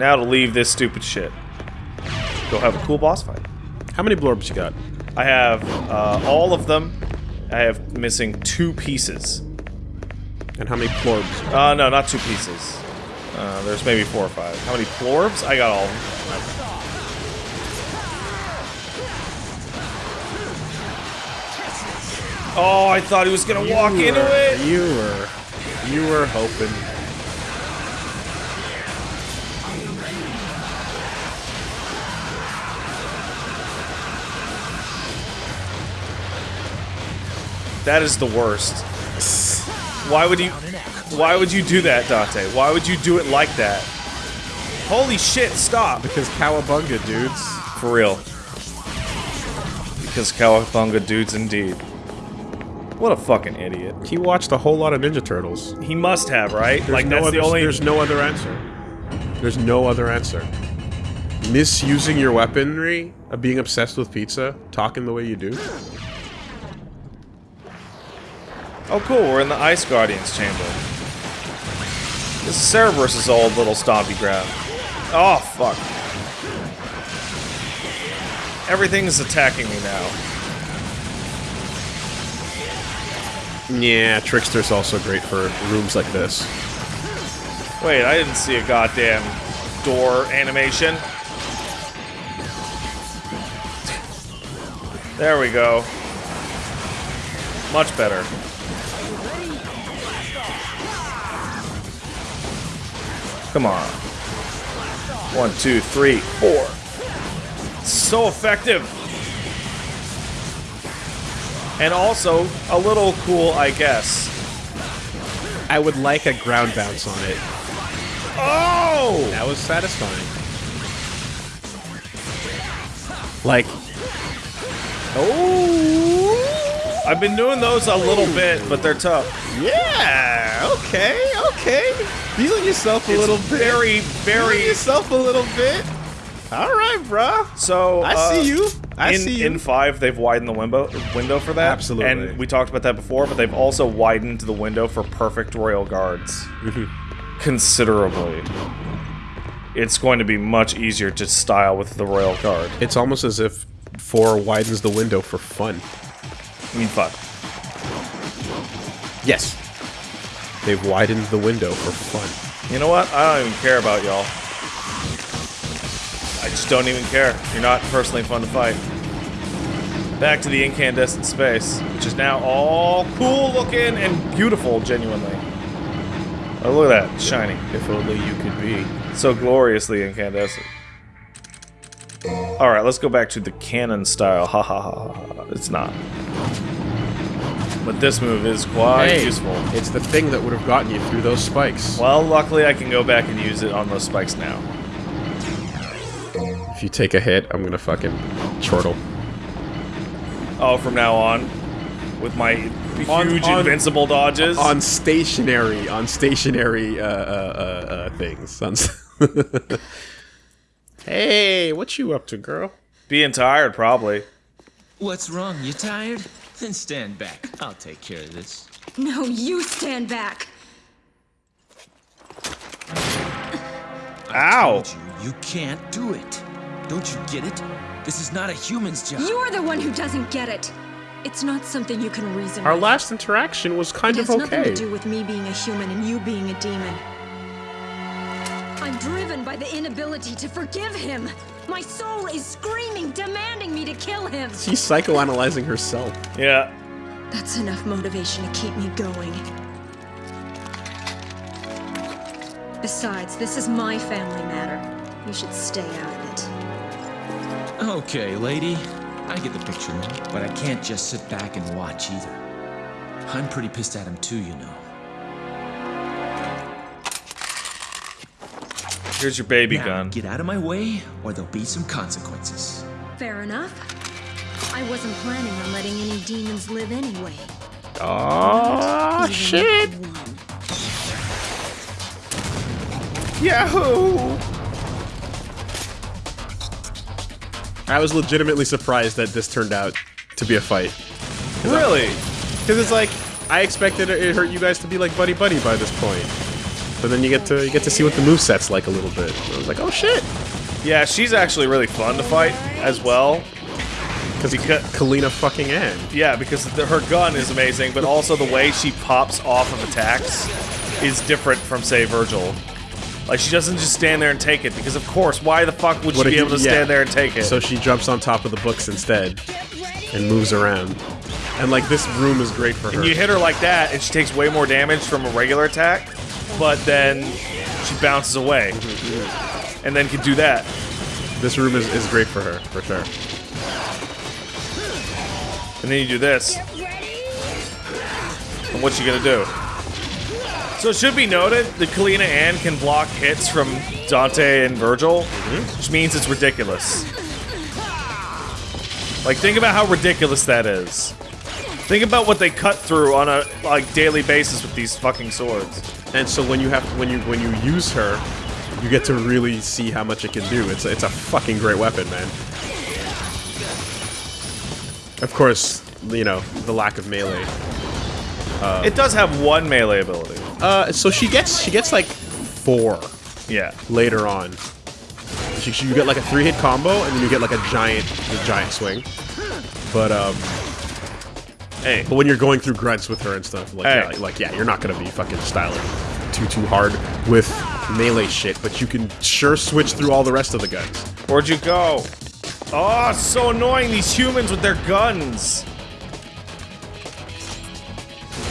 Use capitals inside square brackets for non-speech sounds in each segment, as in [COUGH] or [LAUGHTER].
Now to leave this stupid shit. Go have a cool boss fight. How many blurbs you got? I have uh, all of them. I have missing two pieces. And how many plorbs? Uh, no, not two pieces. Uh, there's maybe four or five. How many plorbs? I got all of them. Oh, I thought he was gonna You walk were- into it. You were, you were hoping. That is the worst. Why would you? Why would you do that, Dante? Why would you do it like that? Holy shit! Stop. Because cowabunga, dudes. For real. Because Cowabunga dudes indeed. What a fucking idiot. He watched a whole lot of Ninja Turtles. He must have, right? There's like no that's other, the only. There's no other answer. There's no other answer. Misusing your weaponry, being obsessed with pizza, talking the way you do. Oh, cool. We're in the Ice Guardians chamber. This is Cerberus' old little stompy ground. Oh fuck. Everything is attacking me now. Yeah, Trickster's also great for rooms like this. Wait, I didn't see a goddamn door animation. There we go. Much better. Come on. One, two, three, four. So effective. And also a little cool, I guess. I would like a ground bounce on it. Oh! That was satisfying. Like, Oh! I've been doing those a little bit, but they're tough. yeah, okay, okay. Feeling yourself a It's little bit. very, Feeling yourself a little bit. All right, bruh. So I uh, see you. I in, see you. in five, they've widened the window window for that. Absolutely. and we talked about that before. But they've also widened the window for perfect royal guards Mm-hmm. considerably. It's going to be much easier to style with the royal guard. It's almost as if four widens the window for fun. I mean, fuck. Yes. They've widened the window for fun. You know what? I don't even care about y'all. I just don't even care. You're not personally fun to fight. Back to the incandescent space, which is now all cool looking and beautiful, genuinely. Oh, look at that. Shiny. If only you could be. So gloriously incandescent. Alright, let's go back to the cannon style. Ha ha ha ha. ha. It's not. But this move is quite Hey, useful. It's the thing that would have gotten you through those spikes. Well, luckily I can go back and use it on those spikes now. If you take a hit, I'm gonna fucking chortle. Oh, from now on, with my huge On- on- invincible dodges. On stationary, on stationary uh, uh, uh, uh, things. On [LAUGHS] hey, what you up to, girl? Being tired, probably. What's wrong? You tired? Then stand back. I'll take care of this. No, you stand back. Ow! You, you can't do it. Don't you get it? This is not a human's job. You're the one who doesn't get it. It's not something you can reason Our with. last interaction was kind it of has nothing to do with me being a human and you being a demon. I'm driven by the inability to forgive him. My soul is screaming, demanding me to kill him. She's psychoanalyzing herself. Yeah. That's enough motivation to keep me going. Besides, this is my family matter. You should stay out of it. Okay, lady. I get the picture now, but I can't just sit back and watch either. I'm pretty pissed at him too, you know. Here's your baby Now, gun. get out of my way, or there'll be some consequences. Fair enough. I wasn't planning on letting any demons live anyway. Oh shit! Yahoo! I was legitimately surprised that this turned out to be a fight. Really? Because it's like, I expected it hurt you guys to be like buddy buddy by this point. But then you get to you get to see what the move set's like a little bit. I was like, oh shit, Yeah, she's actually really fun to fight as well. because Kalina fucking Ann. Yeah, because the, her gun is amazing, but also the way she pops off of attacks is different from, say, Virgil. Like, she doesn't just stand there and take it, because of course, why the fuck would What she be able to yeah. stand there and take it? So she jumps on top of the books instead and moves around. And like this room is great for her. And you hit her like that, and she takes way more damage from a regular attack, but then she bounces away. And then can do that. This room is, is great for her, for sure. And then you do this. And what's she gonna do? So it should be noted that Kalina Ann can block hits from Dante and Virgil, mm-hmm. which means it's ridiculous. Like, think about how ridiculous that is. Think about what they cut through on a like daily basis with these fucking swords. And so when you have when you when you use her, you get to really see how much it can do. It's it's a fucking great weapon, man. Of course, you know the lack of melee. it does have one melee ability. Uh, so she gets she gets like four Yeah. later on. She, she- you get like a three hit combo, and then you get like a giant a giant swing. But um, Hey. but when you're going through grunts with her and stuff, like Hey. yeah, like yeah, you're not gonna be fucking styling too too hard with melee shit, but you can sure switch through all the rest of the guns. Where'd you go? Oh, so annoying, these humans with their guns.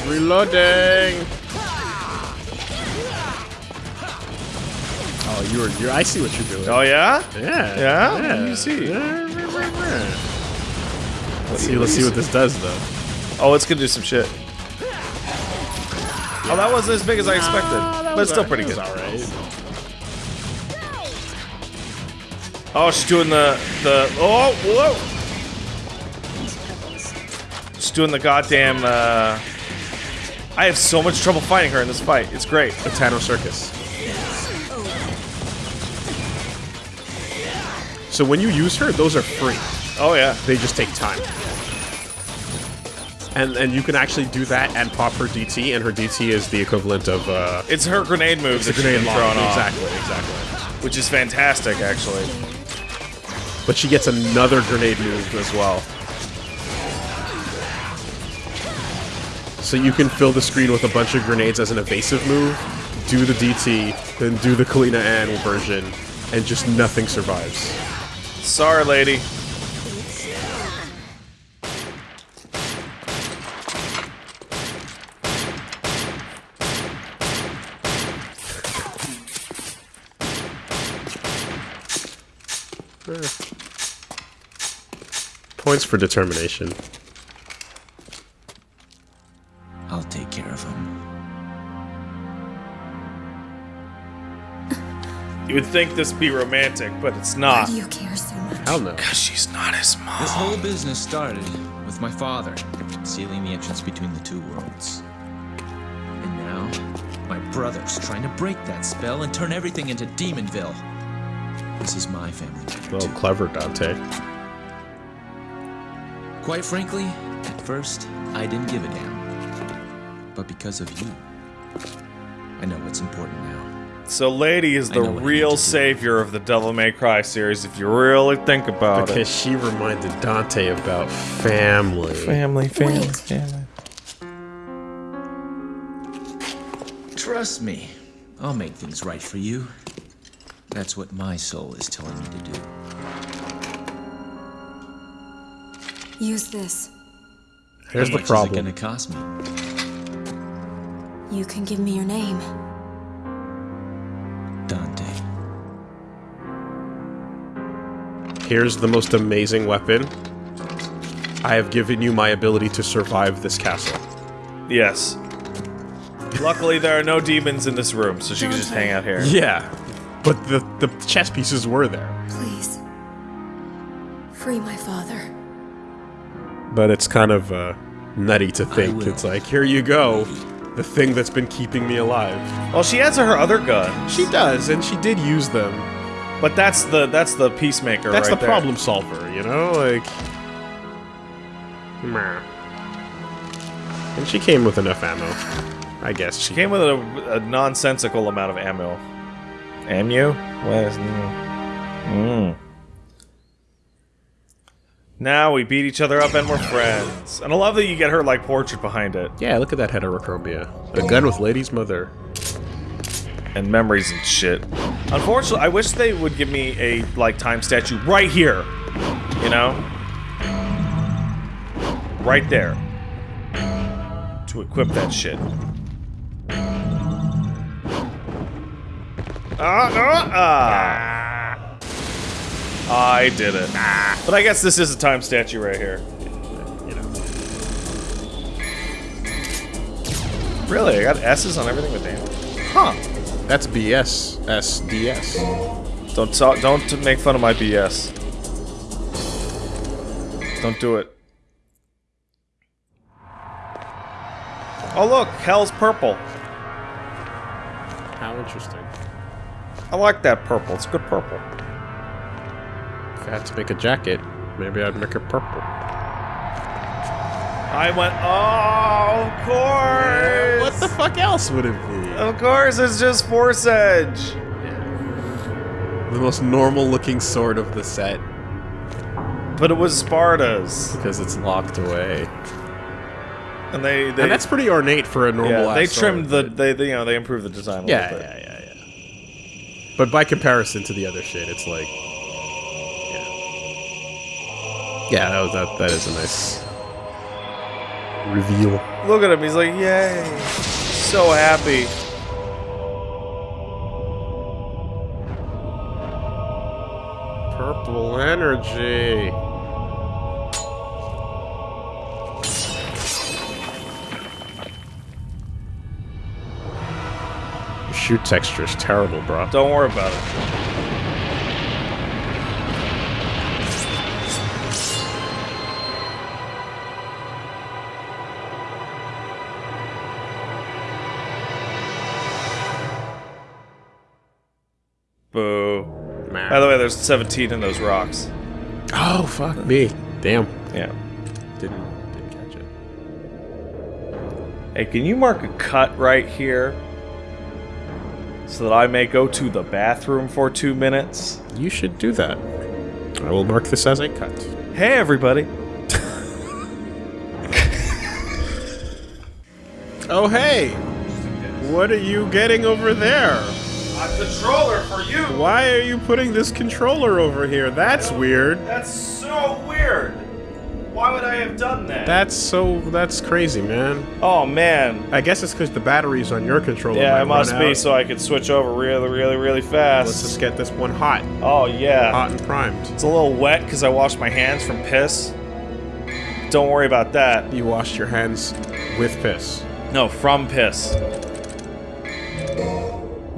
Reloading. Oh, you're you're. I see what you're doing. Oh, yeah? yeah, Yeah? yeah. Me see. Let's see. Let's see what this does, though. Oh, it's gonna do some shit. Oh, that wasn't as big as I expected, but it's still pretty good. All right. Oh, she's doing the the oh whoa. She's doing the goddamn. Uh, I have so much trouble fighting her in this fight. It's great. The Tano Circus. So when you use her, those are free. Oh yeah. They just take time. And and you can actually do that and pop her DT, and her DT is the equivalent of uh, It's her grenade move the that grenade she's off, Exactly, exactly. which is fantastic actually. But she gets another grenade move as well. So you can fill the screen with a bunch of grenades as an evasive move, do the DT, then do the Kalina Ann version, and just nothing survives. Sorry, lady. Points for determination. I'll take care of him. You would think this be romantic, but it's not. Why not. do you care so much? Hell no. Because She's not his mom. This whole business started with my father sealing the entrance between the two worlds. And now, my brother's trying to break that spell and turn everything into Demonville. This is my family. now, Well, too. clever, Dante. Quite frankly, at first, I didn't give a damn. But because of you, I know what's important now. So, Lady is the know what I real need to do. savior of the Devil May Cry series, if you really think about it. Because she reminded Dante about family. Family, family, Wait. family. Trust me, I'll make things right for you. That's what my soul is telling me to do. Use this. Here's How the much problem. Is it gonna cost me? You can give me your name. Dante. Here's the most amazing weapon. I have given you my ability to survive this castle. Yes. Luckily, there are no demons in this room, so she can just hang out here. Yeah, but the the chess pieces were there. Please. Free my father. But it's kind of uh, nutty to think. It's like here you go, the thing that's been keeping me alive. Well, she has her other gun, She does, and she did use them. but that's the that's the peacemaker. That's right the there. problem solver, you know? Like. Meh. And she came with enough ammo. I guess she Came with a, a nonsensical amount of ammo. Ammu? What is... Mm. Now we beat each other up and we're friends. And I love that you get her, like, portrait behind it. Yeah, look at that heterochromia. A gun with lady's mother. And memories and shit. Unfortunately, I wish they would give me a, like, time statue right here. You know? Right there. To equip that shit. Ah, ah, ah. I did it. But I guess this is a time statue right here. You know. Really? I got S's on everything with damn. Huh. That's BS. SDS. Don't talk, don't make fun of my BS. Don't do it. Oh look, hell's purple. How interesting. I like that purple. It's good purple. If I had to make a jacket, maybe I'd make it purple. I went, oh, of course. What the fuck else would it be? Of course, it's just Force Edge. The most normal looking sword of the set But it was Sparda's, because it's locked away. and they they and that's pretty ornate for a normal yeah, they trimmed sword, the they, they you know they improved the design a Yeah, little bit. yeah, yeah, yeah. But by comparison to the other shit, it's like, yeah. That was that. That is a nice reveal. Look at him. He's like, yay, so happy. Purple energy. Your shoot texture is terrible, bro. Don't worry about it. There's 17 in those rocks. Oh fuck me. Damn. Yeah. Didn't didn't catch it. Hey, can you mark a cut right here? So that I may go to the bathroom for two minutes? You should do that. I will mark this as a cut. Hey, everybody. Oh hey! What are you getting over there? A controller for you! Why are you putting this controller over here? That's weird. That's so weird! Why would I have done that? That's so. That's crazy, man. oh, man. I guess it's because the batteries on your controller. Yeah, it must be out. so I could switch over really, really, really fast. Let's just get this one hot, Oh, yeah. hot and primed. It's a little wet because I washed my hands from piss. Don't worry about that. You washed your hands with piss. No, from piss.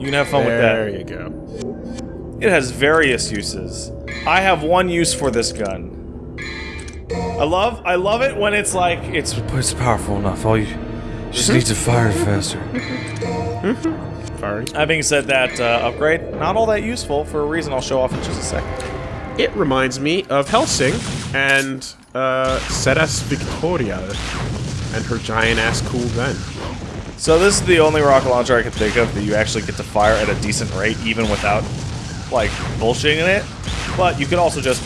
You can have fun there with that. There you go. It has various uses. I have one use for this gun. I love I love it when it's like it's it's powerful enough. All you just need to fire it faster. [LAUGHS] Firing. Having said that, uh, upgrade not all that useful for a reason I'll show off in just a second. It reminds me of Hellsing and uh, Seras Victoria and her giant ass cool gun. So this is the only rocket launcher I can think of that you actually get to fire at a decent rate, even without like bullshitting it. But you could also just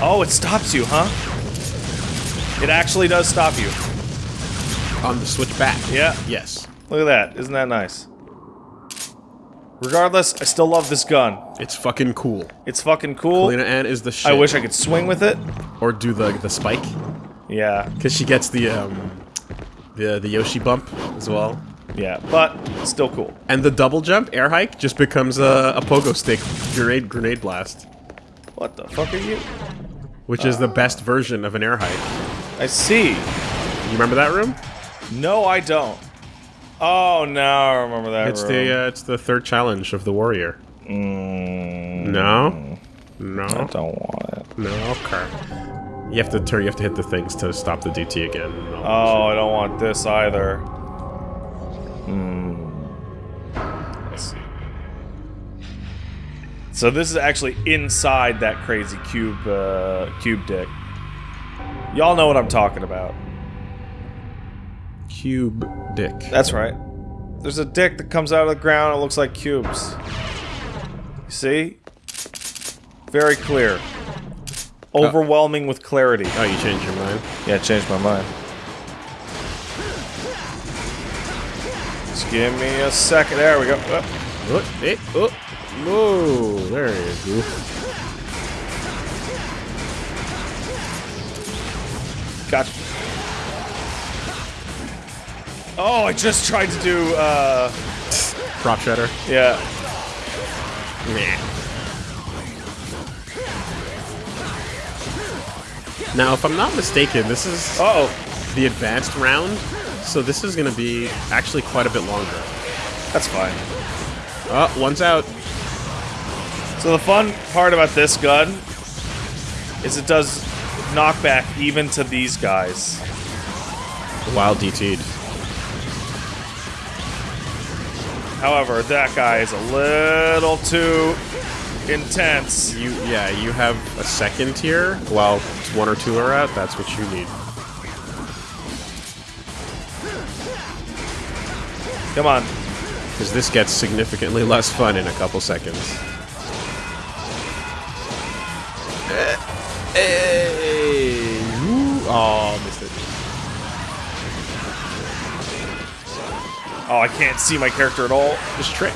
oh, it stops you, huh? It actually does stop you. On the switch back. Yeah. Yes. Look at that. Isn't that nice? Regardless, I still love this gun. It's fucking cool. It's fucking cool. Lena Ann is the shit. I wish I could swing with it. Or do the the spike. Yeah, Because she gets the um the the Yoshi bump as well. yeah, but still cool. And the double jump air hike just becomes a, a pogo stick grenade grenade blast, What the fuck are you? which is the best version of an air hike. I see. You remember that room? No, I don't. Oh, now I remember that It's room. the uh, it's the third challenge of the warrior. Mm, No, no, I don't want it. no. Okay. You have to turn. You have to hit the things to stop the DT again. and all that Oh, I don't want this either. Hmm. Let's see. So this is actually inside that crazy cube, uh, cube dick. Y'all know what I'm talking about. cube dick. That's right. There's a dick that comes out of the ground. It looks like cubes. See? Very clear. Overwhelming with clarity. Oh, you changed your mind? Yeah, changed my mind. Just give me a second. There we go. Oh, Oh, hey, oh, whoa, there you go. gotcha. Oh, I just tried to do, uh, Prop shredder. yeah. Now, if I'm not mistaken, this is Uh oh. the advanced round, so this is going to be actually quite a bit longer. That's fine. Oh, one's out. So the fun part about this gun is it does knockback even to these guys. Wild DT'd. However, that guy is a little too intense. You, yeah, you have a second here, while one or two are out, that's what you need. Come on. Because this gets significantly less fun in a couple seconds. Eh, eh, hey! Woo. Oh, missed it. Oh, I can't see my character at all. Just trick.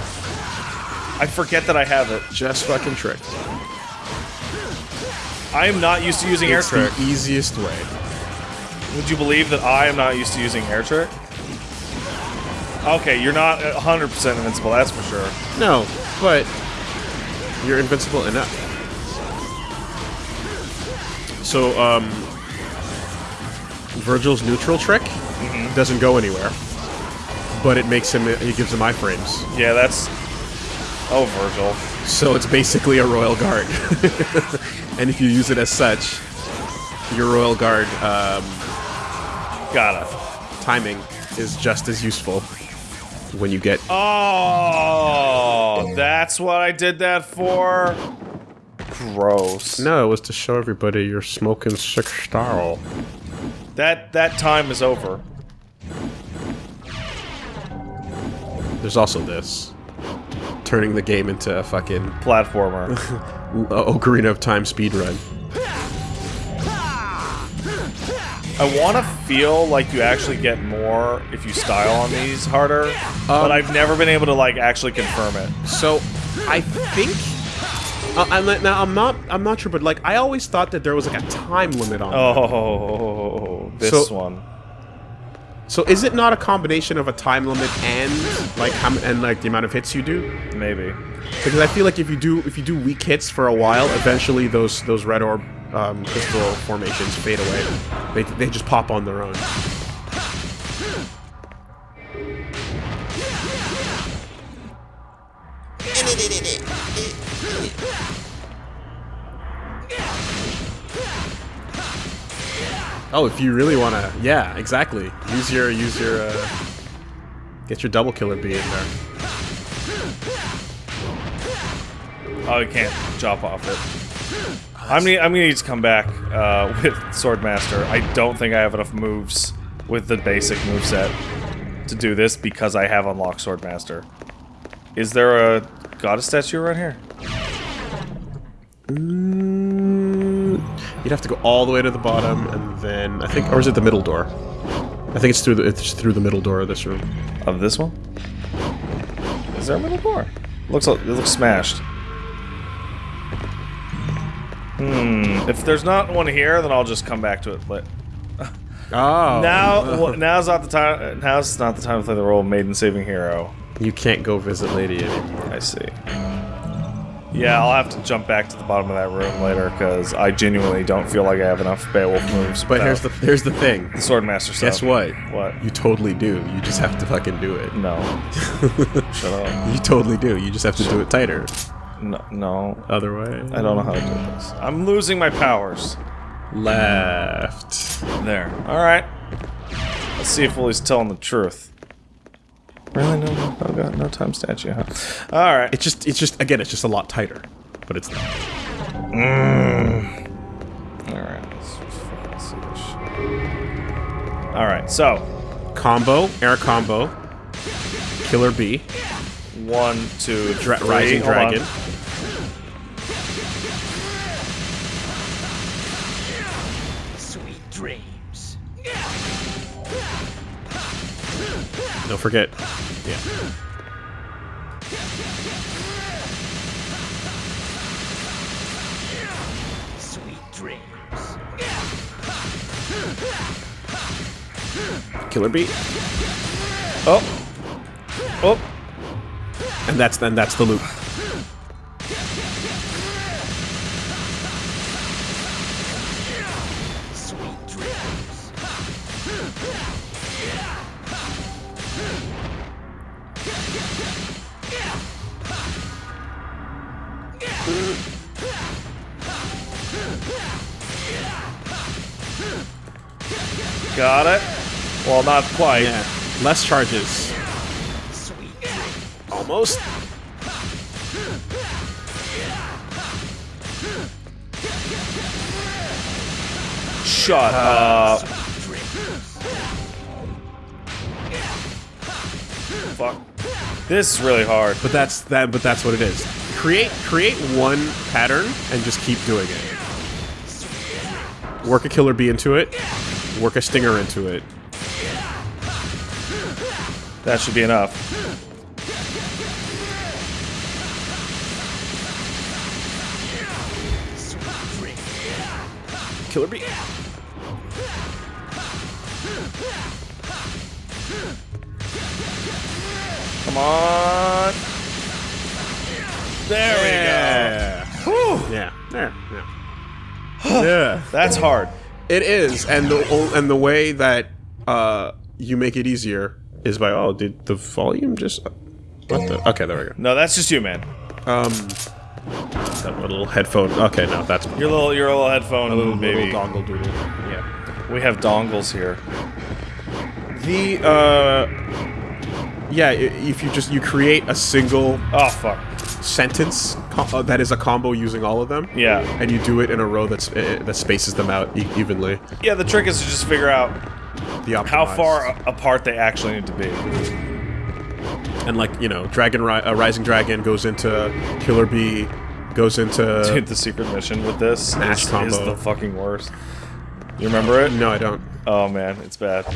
I forget that I have it. Just fucking trick. I am not used to using air It's the trick. easiest way. Would you believe that I am not used to using air trick? Okay, you're not 100% invincible, that's for sure. No, but you're invincible enough. So, um, Virgil's neutral trick doesn't go anywhere, but it makes him. It gives him iframes. Yeah, that's. Oh, Virgil. So it's basically a royal guard, [LAUGHS] and if you use it as such, your royal guard um, Got it. timing is just as useful when you get. Oh, that's what I did that for? Gross. No, it was to show everybody you're smoking sick style. That that time is over. There's also this. Turning the game into a fucking Platformer. [LAUGHS] uh, Ocarina of Time speedrun. I want to feel like you actually get more if you style on these harder, but I've never been able to like actually confirm it. So, I think. Uh, I'm not, now I'm not I'm not sure, but like I always thought that there was like a time limit on. Oh, this So- one. So is it not a combination of a time limit and like how and like the amount of hits you do? Maybe. Because I feel like if you do if you do weak hits for a while, eventually those those red orb um, crystal formations fade away. They they just pop on their own. Oh, if you really want to, yeah, exactly. Use your use your uh, get your double killer bee in there. Oh, you can't chop off it. I'm gonna, I'm gonna need to come back uh, [LAUGHS] with Swordmaster. I don't think I have enough moves with the basic moveset to do this because I have unlocked Swordmaster. Is there a goddess statue right here? You'd have to go all the way to the bottom, and then I think, or is it the middle door? I think it's through the it's through the middle door of this room. Of this one? Is there a middle door? Looks like, it looks smashed. Hmm. If there's not one here, then I'll just come back to it. But [LAUGHS] Oh, now, [LAUGHS] now's not the time. Now's not the time to play the role of maiden saving hero. you can't go visit Lady anymore. I see. Yeah, I'll have to jump back to the bottom of that room later because I genuinely don't feel like I have enough Beowulf moves. But here's the here's the thing. the Swordmaster stuff. Guess what? What? You totally do. You just have to fucking do it. No. Shut up. [LAUGHS] You totally do. You just have to do it tighter. No, no. Otherwise, I don't know how to do this. I'm losing my powers. Left. There. All right. Let's see if Willie's telling the truth. Really? No, no, no, God, no time statue, huh? All right. It's just it's just again it's just a lot tighter, but it's not. Mm. All right. Let's fucking see this shit. All right. So, combo, air combo, Killer Bee, One, two, Dra- three. Rising Hold on. Don't forget. Yeah. Sweet dreams. Killer beat. Oh. Oh. And that's then that's the loop. Quite. Yeah. Less charges. Sweet. Almost. Shut uh, up. Fuck. This is really hard. But that's that. But that's what it is. Create create one pattern and just keep doing it. Work a killer bee into it. Work a stinger into it. That should be enough. Killer bee. Come on. There Yeah. we go. Yeah. There. Yeah. [SIGHS] yeah. That's hard. It is, and the and the way that uh, you make it easier is by oh, did the volume just what the? Okay, there we go. No, that's just you, man. Um, that little headphone. Okay, no, that's my Your little, your little headphone, little, baby. little dongle doodle. Yeah. we have dongles here. The uh, yeah, if you just you create a single Oh fuck. sentence uh, that is a combo using all of them. Yeah. And you do it in a row that's uh, that spaces them out e- evenly. Yeah, the trick is to just figure out The how far apart they actually need to be. and like you know, Dragon Ri- uh, Rising Dragon goes into Killer Bee, goes into [LAUGHS] Dude, the secret mission with this Smash is, is the fucking worst. You remember it? No, I don't. Oh man, it's bad. [COUGHS]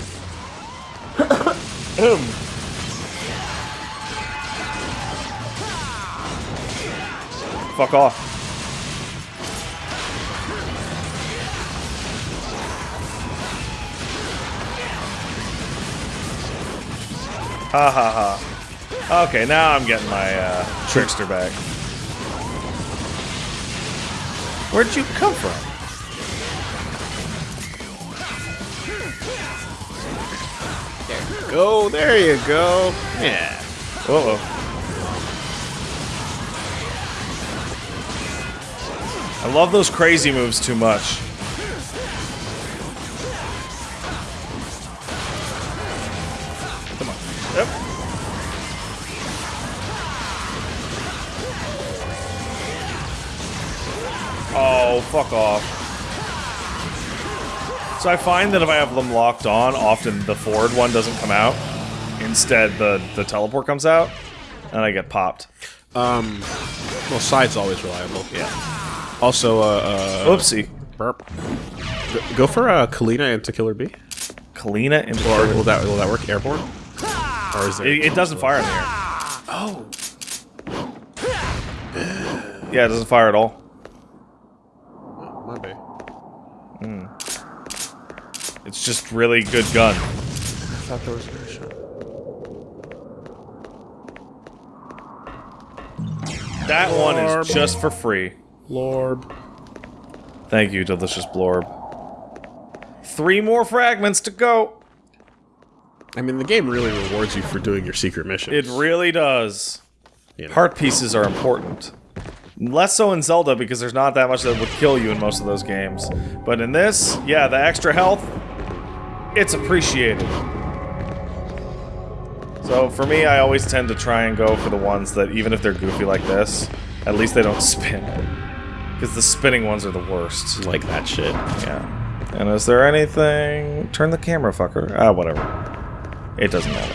Fuck off. Ha ha ha. Okay, now I'm getting my uh, trickster back. Where'd you come from? There you go. There you go. Yeah. Uh oh. I love those crazy moves too much. Oh, fuck off. So I find that if I have them locked on, often the forward one doesn't come out. Instead, the, the teleport comes out, and I get popped. Um. Well, side's always reliable. Yeah. Also, uh, uh Oopsie. burp. Go- for uh, Kalina into Killer Bee. Kalina Ann Or will that will that work airborne? Or is it? It, it doesn't fire in the air. oh. Yeah, it doesn't fire at all. My bad. Hmm. It's just really good gun. I thought there was a shot. That one is just for free. Lorb. Thank you, delicious blorb. Three more fragments to go. I mean, the game really rewards you for doing your secret mission. It really does. you know. Heart pieces are important. Less so in Zelda because there's not that much that would kill you in most of those games. But in this, yeah, the extra health, it's appreciated. So for me, I always tend to try and go for the ones that, even if they're goofy like this, at least they don't [LAUGHS] spin. Because the spinning ones are the worst. like that shit. Yeah. And is there anything... Turn the camera, fucker. Ah, whatever. It doesn't matter.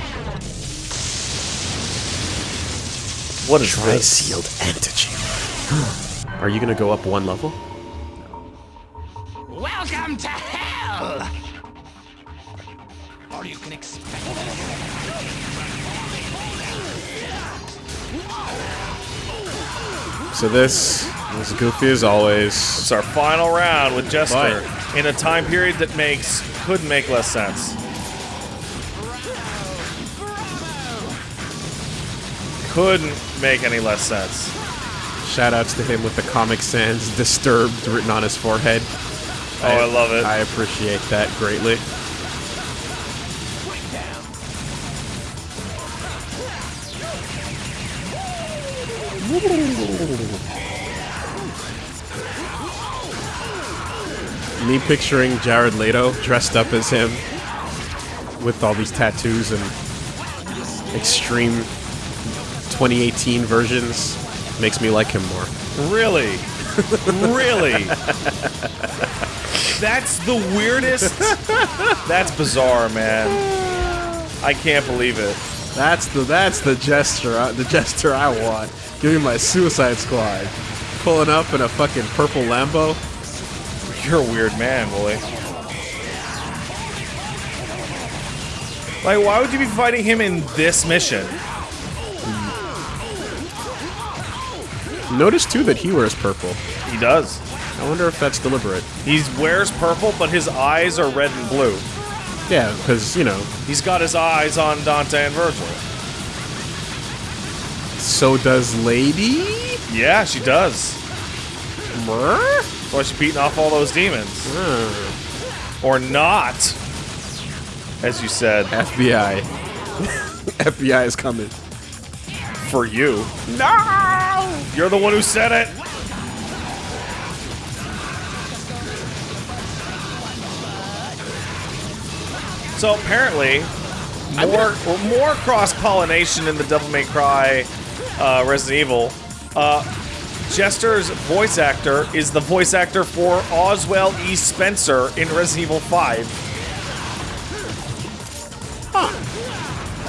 What is this? sealed antigen. [GASPS] Are you gonna go up one level? Welcome to hell! Or you can expect So this is goofy as always. It's our final round with Jester Right. in a time period that makes couldn't make less sense. Couldn't make any less sense. Shoutouts to him with the Comic Sans disturbed written on his forehead. Oh, I love it. I appreciate that greatly. Me picturing Jared Leto dressed up as him with all these tattoos and extreme 2018 versions makes me like him more. Really? really? That's the weirdest. That's bizarre, man. I can't believe it. That's the that's the gesture I, the gesture I want. Give me my Suicide Squad, pulling up in a fucking purple Lambo. You're a weird man, Wooly. Like, why would you be fighting him in this mission? Notice too that he wears purple. He does. I wonder if that's deliberate. He wears purple, but his eyes are red and blue. Yeah, because you know, He's got his eyes on Dante and Virgil. so does Lady. Yeah, she does. That's why she's beating off all those demons. Hmm. Or not. As you said, FBI. [LAUGHS] FBI is coming. for you. No! You're the one who said it! So apparently, more more cross pollination in the Devil May Cry uh, Resident Evil. Uh, Jester's voice actor is the voice actor for Oswell E. Spencer in Resident Evil 5.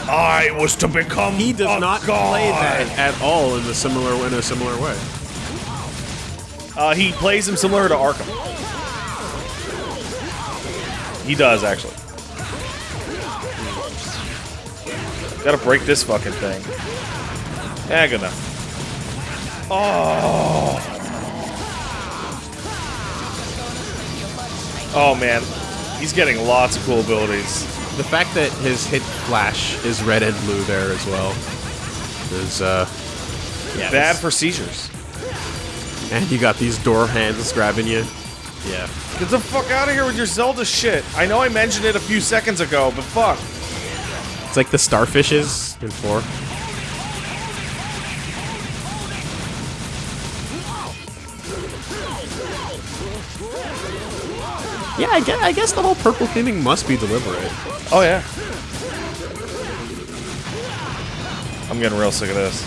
I was to become He does a not god. play that at all in a similar in a similar way. Uh, he plays him similar to Arkham. He does actually. Gotta break this fucking thing. Yeah, good enough. Oh. Oh man, he's getting lots of cool abilities. The fact that his hit flash is red and blue there as well is uh yeah Bad for seizures. and you got these door hands grabbing you. Yeah. Get the fuck out of here with your Zelda shit. I know I mentioned it a few seconds ago, but fuck. It's like the starfishes in four. Yeah, I guess, I guess the whole purple theming must be deliberate. Oh yeah. I'm getting real sick of this.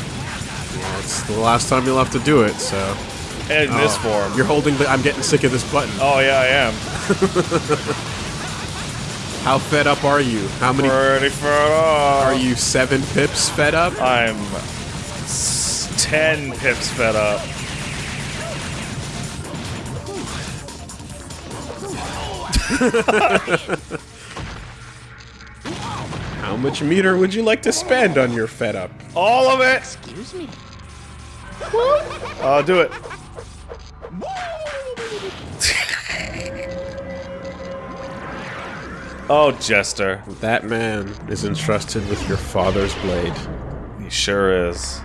Yeah, it's the last time you'll have to do it, so. In oh, this Oh, form. You're holding the. I'm getting sick of this button. Oh yeah, I am. [LAUGHS] How fed up are you? How many. Pretty far off. Are you seven pips fed up? I'm s- ten pips fed up. [LAUGHS] How much meter would you like to spend on your fed up? All of it. Excuse me. I'll do it. [LAUGHS] oh, Jester. That man is entrusted with your father's blade. He sure is.